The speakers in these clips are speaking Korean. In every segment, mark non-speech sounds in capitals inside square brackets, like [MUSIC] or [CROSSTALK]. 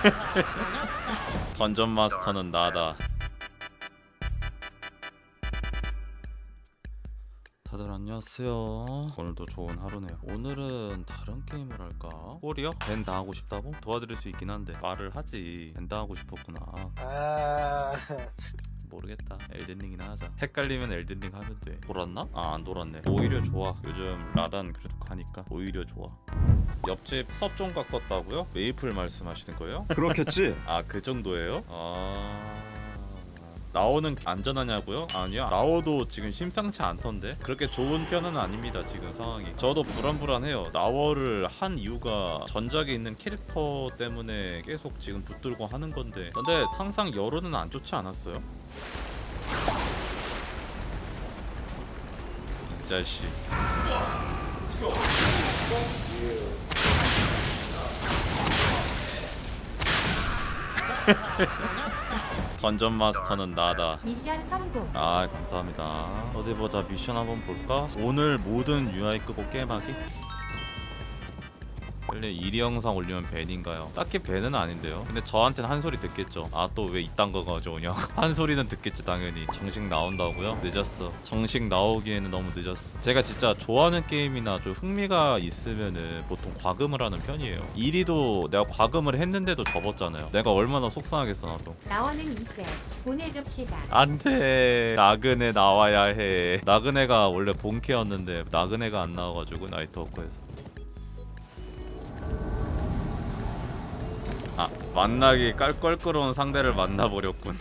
[LAUGHS] 던전 마스터는 나다. 다들 안녕하세요. 오늘도 좋은 하루네요. 오늘은 다른 게임을 할까? 홀이요? 벤 당하고 싶다고? 도와드릴 수 있긴 한데 말을 하지. 벤 당하고 싶었구나. 아 모르겠다. 엘든링이나 하자. 헷갈리면 엘든링 하면 돼. 돌았나? 아 안 돌았네. 오히려 좋아. 요즘 라단 그래도 가니까 오히려 좋아. 옆집 섭종 가꿨다고요? 메이플 말씀하시는 거예요? 그렇겠지. 아 그 정도예요? 아 나오는 안전하냐고요? 아니요 나오도 지금 심상치 않던데? 그렇게 좋은 편은 아닙니다 지금 상황이. 저도 불안불안해요. 나워를 한 이유가 전작에 있는 캐릭터 때문에 계속 지금 붙들고 하는 건데. 근데 항상 여론은 안 좋지 않았어요? 이 자식 [LAUGHS] 던전 마스터는 나다 미션 성공. 아 감사합니다 어디 보자 미션 한번 볼까? 오늘 모든 UI 끄고 게임하기? 원래 1위 영상 올리면 밴인가요? 딱히 밴은 아닌데요. 근데 저한테는 한 소리 듣겠죠. 아 또 왜 이딴 거 가져오냐. [LAUGHS] 한 소리는 듣겠지 당연히. 정식 나온다고요? 늦었어. 정식 나오기에는 너무 늦었어. 제가 진짜 좋아하는 게임이나 좀 흥미가 있으면은 보통 과금을 하는 편이에요. 1위도 내가 과금을 했는데도 접었잖아요. 내가 얼마나 속상하겠어 나도. 나원은 이제 보내줍시다. 안돼. 나그네 나와야 해. 나그네가 원래 본캐였는데 나그네가 안 나와가지고 나이트 워커에서 만나기 깔껄끄러운 상대를 만나버렸군.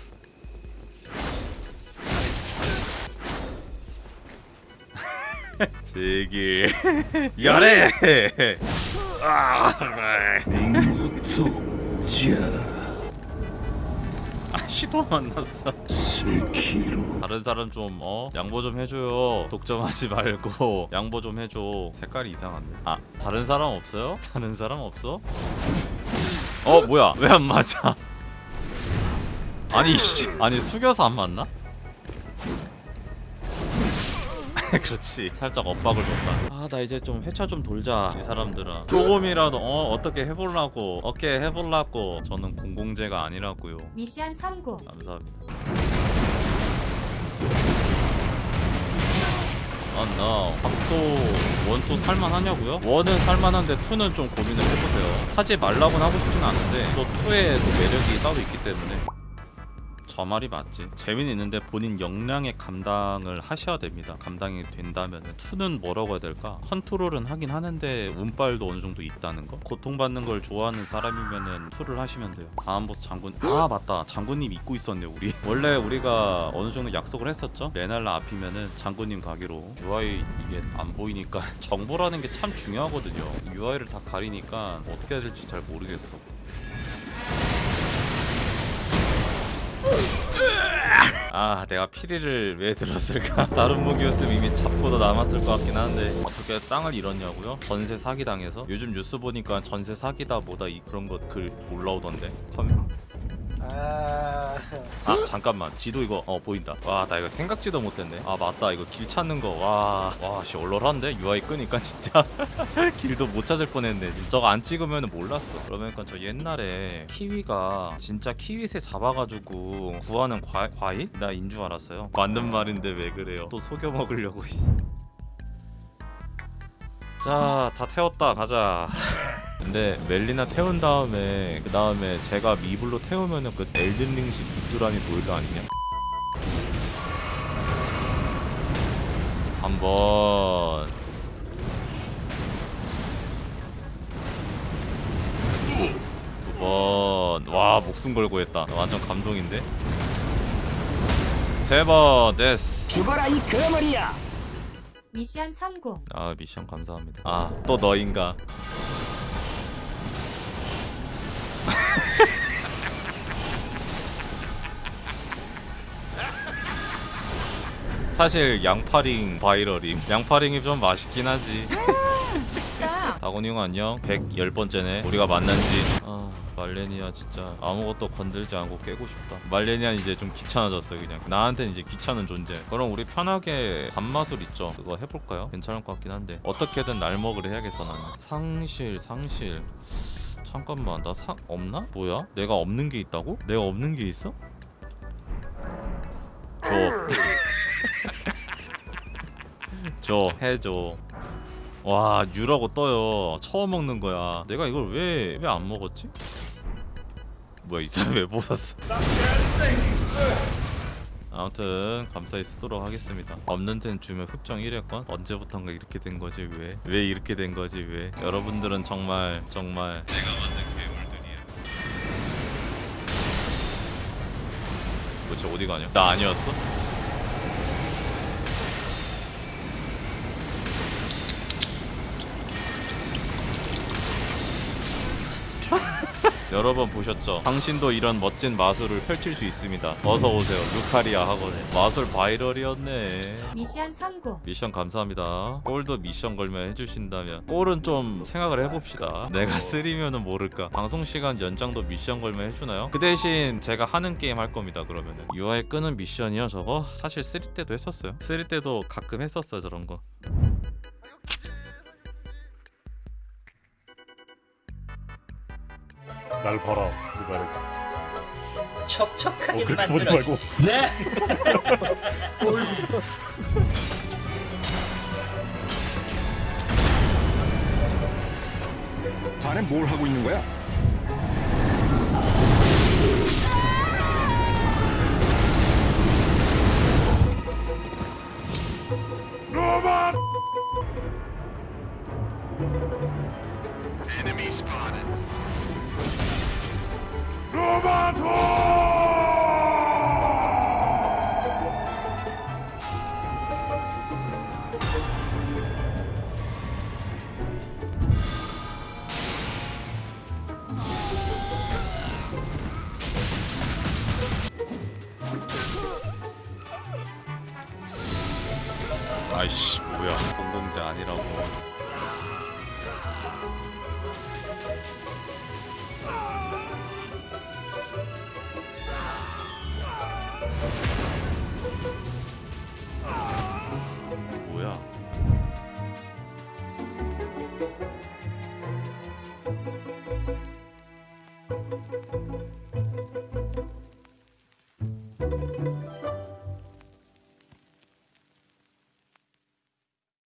[LAUGHS] 제기. [LAUGHS] 열애! 아, 아 시도 만났어. 다른 사람 좀 어? 양보 좀 해줘요. 독점하지 말고. [LAUGHS] 양보 좀 해줘. 색깔이 이상한데? 아 다른 사람 없어요? 다른 사람 없어? 어 뭐야? 왜 안 맞아? 아니 씨. 아니 숙여서 안 맞나? [LAUGHS] 그렇지. 살짝 엇박을 줬다. 아 나 이제 좀 회차 좀 돌자 이 사람들아. 조금이라도 어 어떻게 해보려고. 어떻게 해보려고. 저는 공공재가 아니라고요. 미션 성공. 감사합니다. 아, 나 닥소 one two 살만하냐고요? one은 살만한데 two는 좀 고민을 해보세요. 사지 말라고는 하고 싶진 않은데 또 two에 또 매력이 따로 있기 때문에 저 말이 맞지. 재미는 있는데 본인 역량의 감당을 하셔야 됩니다. 감당이 된다면 two는 뭐라고 해야 될까? 컨트롤은 하긴 하는데 운빨도 어느 정도 있다는 거. 고통받는 걸 좋아하는 사람이면은 two를 하시면 돼요. 다음 보스 장군. 아 맞다. 장군님 잊고 있었네 우리. [LAUGHS] 원래 우리가 어느 정도 약속을 했었죠. 레날라 앞이면은 장군님 가기로. UI 이게 안 보이니까 [LAUGHS] 정보라는 게 참 중요하거든요. UI를 다 가리니까 어떻게 해야 될지 잘 모르겠어. 아 내가 피리를 왜 들었을까 [LAUGHS] 다른 무기였으면 이미 잡고도 남았을 것 같긴 한데 어떻게 땅을 잃었냐고요? 전세 사기 당해서? 요즘 뉴스 보니까 전세 사기다 뭐다 이 그런 것글 올라오던데 컴... 아, 아 잠깐만. 지도 이거 어 보인다. 와 나 이거 생각지도 못했네. 아 맞다. 이거 길 찾는 거와와씨 얼얼한데? UI 끄니까 진짜. [LAUGHS] 길도 못 찾을 뻔했네. 저거 안 찍으면 몰랐어. 그러니까 저 옛날에 키위가 진짜 키위새 잡아가지고 구하는 과, 과일? 나 인 줄 알았어요. 맞는 말인데 왜 그래요? 또 속여 먹으려고 자 다 태웠다. 가자 [LAUGHS] 근데 멜리나 태운 다음에 그 다음에 제가 미블로 태우면은 그 엘든링식 빅두람이 보일 거 아니냐? 한번. 두번 와 목숨 걸고 했다. 완전 감동인데? 세 번. 됐어. 죽어라 이 거머리야. 미션 성공. 아 미션 감사합니다. 아 또 너인가 사실 양파링 바이럴임 양파링이 좀 맛있긴 하지 다곤이 형 안녕 110번째네 우리가 만난지 아 말레니아 진짜 아무것도 건들지 않고 깨고 싶다 말레니아 이제 좀 귀찮아졌어 그냥 나한테는 이제 귀찮은 존재 그럼 우리 편하게 밥마술 있죠 그거 해볼까요? 괜찮을 것 같긴 한데 어떻게든 날먹을 해야겠어 나는 상실 상실 잠깐만 나사 없나? 뭐야? 내가 없는 게 있다고? 내가 없는 게 있어? 줘. 줘 해줘. 와 유라고 떠요. 처음 먹는 거야. 내가 이걸 왜 왜 안 먹었지? 뭐야 이 사람 왜 벗었어? 아무튼 감사히 쓰도록 하겠습니다. 없는 데는 주면 흑정 1회권 언제부턴가 이렇게 된 거지 왜? 왜 이렇게 된 거지 왜? 여러분들은 정말 정말 내가 만든 괴물들이야. 도대체 어디 가냐? 나 아니었어? [LAUGHS] 여러 번 보셨죠? 당신도 이런 멋진 마술을 펼칠 수 있습니다. 어서 오세요. 루카리아 학원에. 마술 viral이었네. 미션 성공. 미션 감사합니다. 골도 미션 걸면 해주신다면 골은 좀 생각을 해봅시다. 내가 three면은 모를까. 방송 시간 연장도 미션 걸면 해주나요? 그 대신 제가 하는 게임 할 겁니다. 그러면은 UI 끄는 미션이요. 저거 사실 three 때도 했었어요. three 때도 가끔 했었어요. 저런 거. 날 봐라 이거 척척하게 어, 그렇게 보지 만들어주지. 네. [LAUGHS] 자네 뭘 하고 있는 거야? 로마토! 아이씨 뭐야 공공자 아니라고